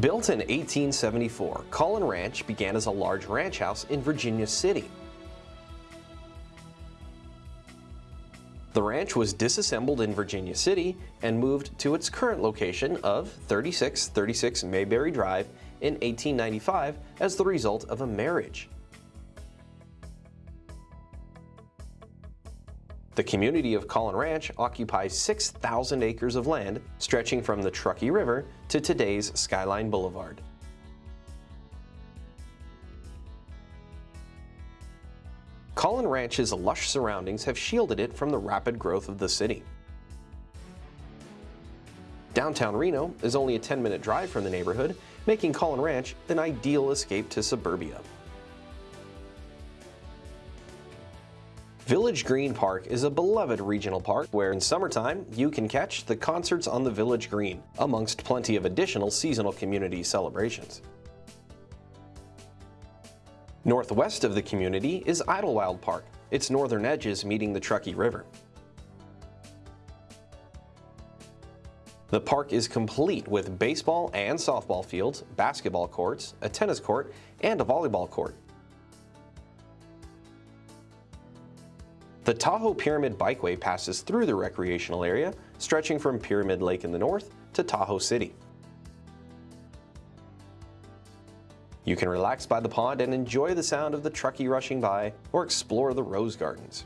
Built in 1874, Caughlin Ranch began as a large ranch house in Virginia City. The ranch was disassembled in Virginia City and moved to its current location of 3636 Mayberry Drive in 1895 as the result of a marriage. The community of Caughlin Ranch occupies 6,000 acres of land stretching from the Truckee River to today's Skyline Boulevard. Caughlin Ranch's lush surroundings have shielded it from the rapid growth of the city. Downtown Reno is only a 10-minute drive from the neighborhood, making Caughlin Ranch an ideal escape to suburbia. Village Green Park is a beloved regional park where in summertime you can catch the concerts on the Village Green, amongst plenty of additional seasonal community celebrations. Northwest of the community is Idlewild Park, its northern edges meeting the Truckee River. The park is complete with baseball and softball fields, basketball courts, a tennis court, and a volleyball court. The Tahoe Pyramid Bikeway passes through the recreational area, stretching from Pyramid Lake in the north to Tahoe City. You can relax by the pond and enjoy the sound of the Truckee rushing by or explore the rose gardens.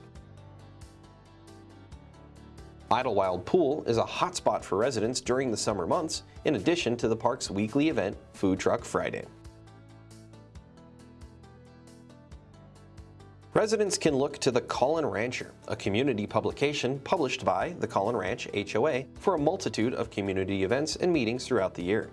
Idlewild Pool is a hotspot for residents during the summer months, in addition to the park's weekly event, Food Truck Friday. Residents can look to the Caughlin Rancher, a community publication published by the Caughlin Ranch HOA for a multitude of community events and meetings throughout the year.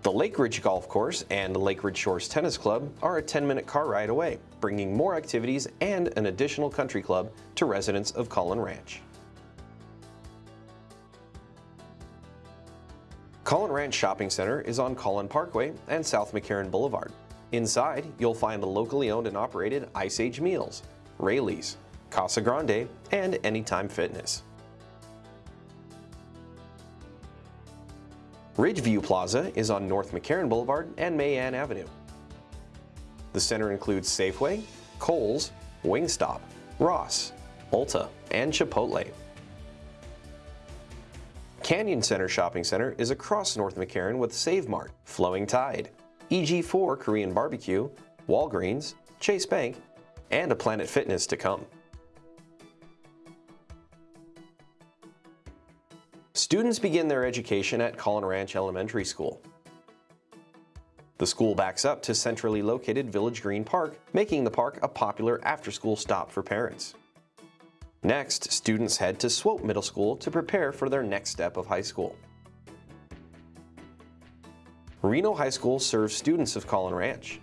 The Lakeridge Golf Course and Lakeridge Shores Tennis Club are a 10-minute car ride away, bringing more activities and an additional country club to residents of Caughlin Ranch. Caughlin Ranch Shopping Center is on Caughlin Parkway and South McCarran Boulevard. Inside, you'll find the locally owned and operated Ice Age Meals, Raley's, Casa Grande, and Anytime Fitness. Ridgeview Plaza is on North McCarran Boulevard and Mae Anne Avenue. The center includes Safeway, Kohl's, Wingstop, Ross, Ulta, and Chipotle. Canyon Center Shopping Center is across North McCarran with Save Mart, Flowing Tide, EG4 Korean Barbecue, Walgreens, Chase Bank, and a Planet Fitness to come. Students begin their education at Caughlin Ranch Elementary School. The school backs up to centrally located Village Green Park, making the park a popular after-school stop for parents. Next, students head to Swope Middle School to prepare for their next step of high school. Reno High School serves students of Caughlin Ranch.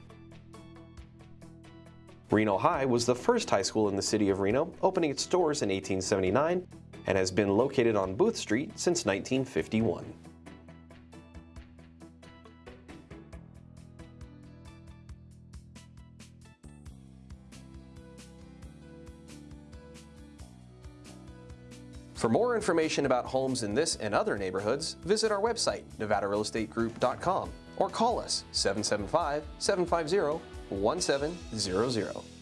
Reno High was the first high school in the city of Reno, opening its doors in 1879 and has been located on Booth Street since 1951. For more information about homes in this and other neighborhoods, visit our website, nevadarealestategroup.com, or call us 775 750 1700.